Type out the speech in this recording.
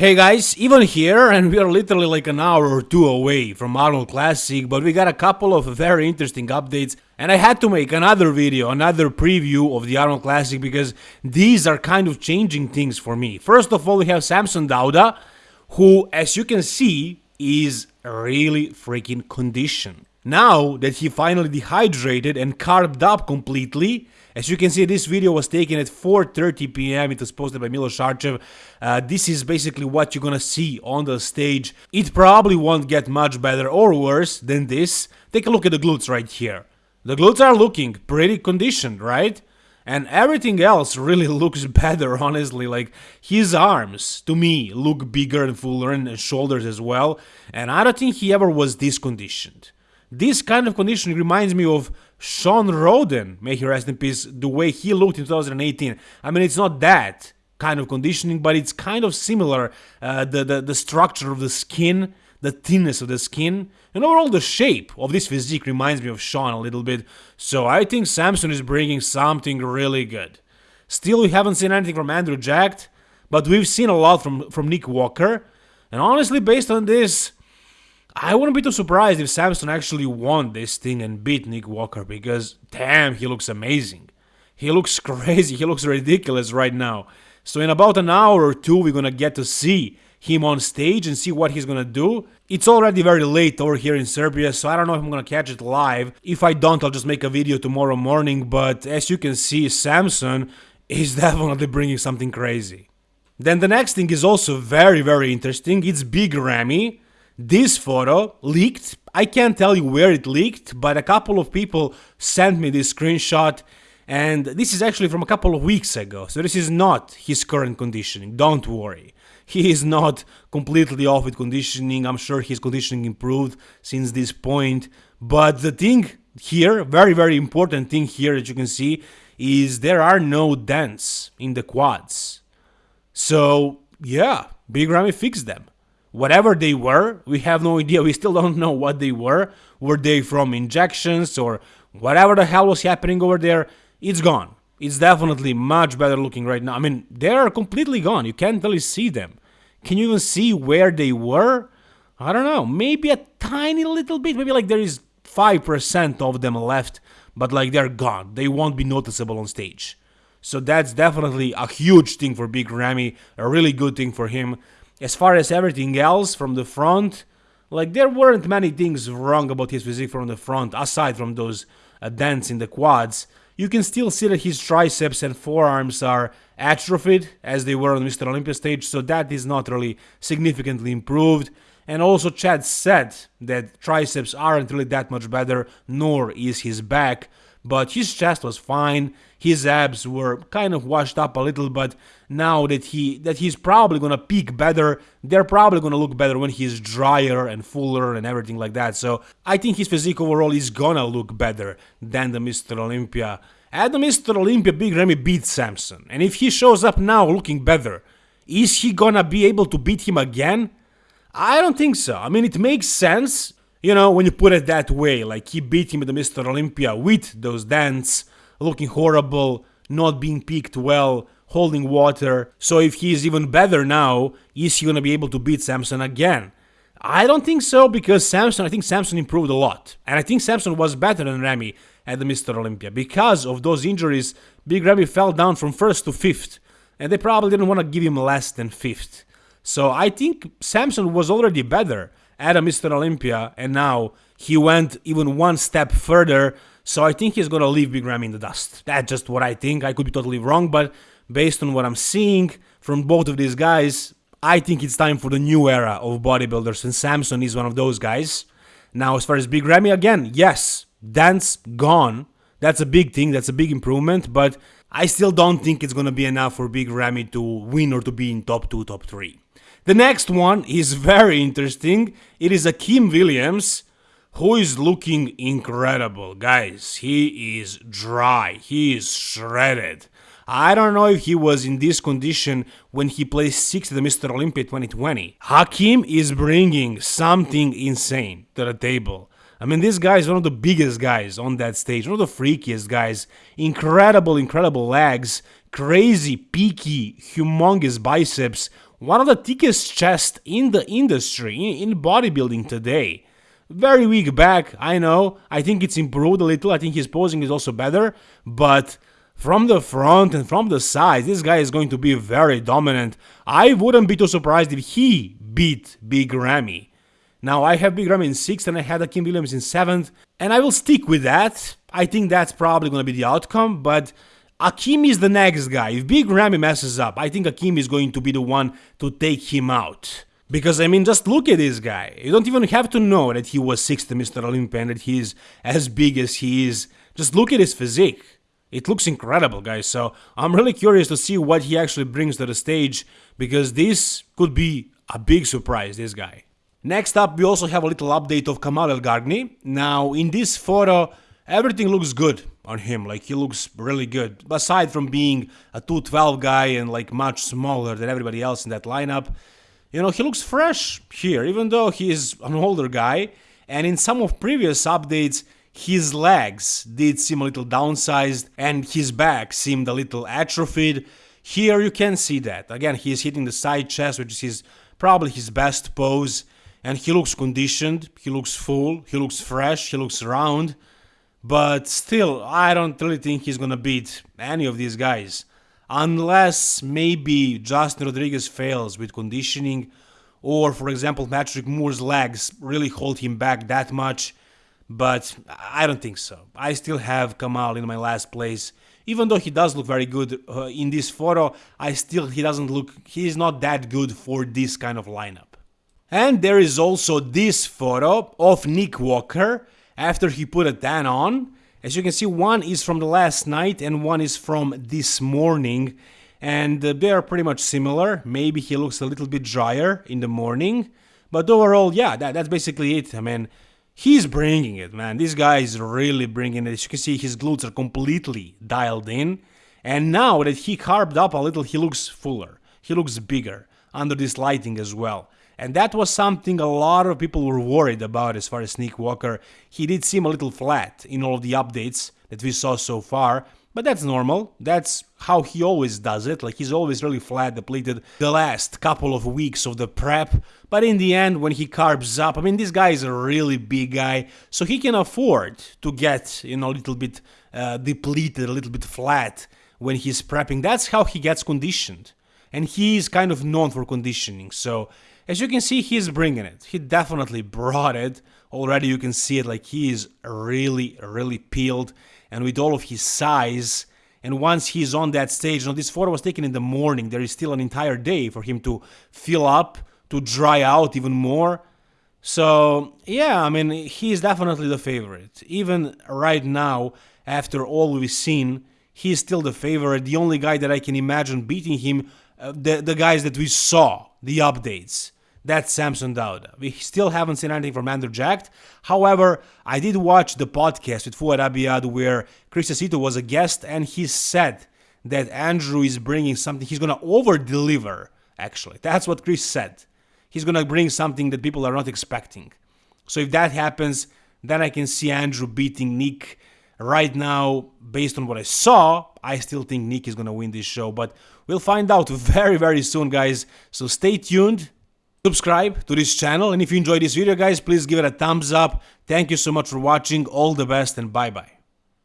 Hey guys, Ivan here, and we are literally like an hour or two away from Arnold Classic, but we got a couple of very interesting updates, and I had to make another video, another preview of the Arnold Classic, because these are kind of changing things for me. First of all, we have Samson Dauda, who, as you can see, is really freaking conditioned. Now that he finally dehydrated and carved up completely, as you can see, this video was taken at 4.30 pm, it was posted by Milos Sarcev. Uh, this is basically what you're gonna see on the stage. It probably won't get much better or worse than this. Take a look at the glutes right here. The glutes are looking pretty conditioned, right? And everything else really looks better, honestly. Like, his arms, to me, look bigger and fuller, and shoulders as well. And I don't think he ever was this conditioned. This kind of conditioning reminds me of Shawn Rhoden, may he rest in peace, the way he looked in 2018. I mean, it's not that kind of conditioning, but it's kind of similar. Uh, the, the, the structure of the skin, the thinness of the skin, and overall the shape of this physique reminds me of Shawn a little bit. So I think Samson is bringing something really good. Still, we haven't seen anything from Andrew Jacked, but we've seen a lot from, from Nick Walker. And honestly, based on this, I wouldn't be too surprised if Samson actually won this thing and beat Nick Walker because damn, he looks amazing. He looks crazy, he looks ridiculous right now. So in about an hour or two we're gonna get to see him on stage and see what he's gonna do. It's already very late over here in Serbia, so I don't know if I'm gonna catch it live. If I don't, I'll just make a video tomorrow morning, but as you can see, Samson is definitely bringing something crazy. Then the next thing is also very, very interesting. It's Big Ramy. This photo leaked. I can't tell you where it leaked, but a couple of people sent me this screenshot and this is actually from a couple of weeks ago. So this is not his current conditioning. Don't worry. He is not completely off with conditioning. I'm sure his conditioning improved since this point. But the thing here, very, very important thing here that you can see is there are no dents in the quads. So yeah, Big Ramy fixed them whatever they were, we have no idea. We still don't know what they were. Were they from injections or whatever the hell was happening over there? It's gone. It's definitely much better looking right now. I mean, they are completely gone. You can't really see them. Can you even see where they were? I don't know. Maybe a tiny little bit. Maybe like there is 5% of them left, but like they're gone. They won't be noticeable on stage. So that's definitely a huge thing for Big Ramy, a really good thing for him. As far as everything else from the front, like there weren't many things wrong about his physique from the front, aside from those uh, dents in the quads. You can still see that his triceps and forearms are atrophied as they were on Mr. Olympia stage, so that is not really significantly improved. And also Chad said that triceps aren't really that much better, nor is his back, but his chest was fine, his abs were kind of washed up a little, but now that he that he's probably gonna peak better, they're probably gonna look better when he's drier and fuller and everything like that. So I think his physique overall is gonna look better than the Mr. Olympia. At the Mr. Olympia, Big Ramy beat Samson, and if he shows up now looking better, is he gonna be able to beat him again? I don't think so. I mean, it makes sense you know, when you put it that way, like he beat him at the Mr. Olympia with those dents, looking horrible, not being picked well, holding water. So if he's even better now, is he gonna be able to beat Samson again? I don't think so because Samson, I think Samson improved a lot. And I think Samson was better than Ramy at the Mr. Olympia. Because of those injuries, Big Ramy fell down from first to fifth. And they probably didn't want to give him less than fifth. So I think Samson was already better at Mr. Olympia, and now he went even one step further. So I think he's gonna leave Big Ramy in the dust. That's just what I think. I could be totally wrong, but based on what I'm seeing from both of these guys, I think it's time for the new era of bodybuilders, and Samson is one of those guys. Now, as far as Big Ramy, again, yes, dance gone. That's a big thing, that's a big improvement, but I still don't think it's gonna be enough for Big Ramy to win or to be in top 2, top 3. The next one is very interesting. It is Akim Williams who is looking incredible. Guys, he is dry. He is shredded. I don't know if he was in this condition when he placed 6th at the Mr. Olympia 2020. Akim is bringing something insane to the table. I mean, this guy is one of the biggest guys on that stage, one of the freakiest guys. Incredible, incredible legs, crazy, peaky, humongous biceps, one of the thickest chests in the industry, in, in bodybuilding today. Very weak back, I know. I think it's improved a little. I think his posing is also better. But from the front and from the sides, this guy is going to be very dominant. I wouldn't be too surprised if he beat Big Ramy. Now, I have Big Ramy in 6th and I had Akim Williams in 7th, and I will stick with that. I think that's probably going to be the outcome, but Akim is the next guy. If Big Ramy messes up, I think Akim is going to be the one to take him out. Because, I mean, just look at this guy. You don't even have to know that he was 6th Mr. Olympia and that is as big as he is. Just look at his physique. It looks incredible, guys. So I'm really curious to see what he actually brings to the stage because this could be a big surprise, this guy. Next up, we also have a little update of Kamal Elgargni. Now, in this photo, everything looks good on him. Like, he looks really good. Aside from being a 212 guy and, like, much smaller than everybody else in that lineup, you know, he looks fresh here, even though he is an older guy. And in some of previous updates, his legs did seem a little downsized and his back seemed a little atrophied. Here you can see that. Again, he is hitting the side chest, which is his, probably his best pose. And he looks conditioned, he looks full, he looks fresh, he looks round. But still, I don't really think he's gonna beat any of these guys. Unless maybe Justin Rodriguez fails with conditioning, or for example, Patrick Moore's legs really hold him back that much but I don't think so. I still have Kamal in my last place. Even though he does look very good uh, in this photo, I still he doesn't look he is not that good for this kind of lineup. And there is also this photo of Nick Walker after he put a tan on. As you can see, one is from the last night and one is from this morning. And uh, they are pretty much similar. Maybe he looks a little bit drier in the morning. But overall, yeah, that, that's basically it. I mean, he's bringing it, man. This guy is really bringing it. As you can see, his glutes are completely dialed in. And now that he carved up a little, he looks fuller. He looks bigger under this lighting as well. And that was something a lot of people were worried about as far as Nick Walker. He did seem a little flat in all of the updates that we saw so far. But that's normal. That's how he always does it. Like he's always really flat depleted the last couple of weeks of the prep. But in the end, when he carbs up, I mean, this guy is a really big guy, so he can afford to get, you know, a little bit uh, depleted, a little bit flat when he's prepping. That's how he gets conditioned. And he is kind of known for conditioning. So as you can see, he's bringing it. He definitely brought it. Already you can see it like he is really, really peeled and with all of his size. And once he's on that stage, now this photo was taken in the morning, there is still an entire day for him to fill up, to dry out even more. So, yeah, I mean, he's definitely the favorite. Even right now, after all we've seen, he's still the favorite. The only guy that I can imagine beating him, uh, the, the guys that we saw, the updates. That's Samson Dauda. We still haven't seen anything from Andrew Jacked. However, I did watch the podcast with Fouad Abiad where Chris Aceto was a guest and he said that Andrew is bringing something, he's going to over deliver, actually. That's what Chris said. He's going to bring something that people are not expecting. So if that happens, then I can see Andrew beating Nick. Right now, based on what I saw, I still think Nick is going to win this show, but we'll find out very, very soon, guys. So stay tuned subscribe to this channel and if you enjoyed this video guys please give it a thumbs up. Thank you so much for watching. All the best and bye bye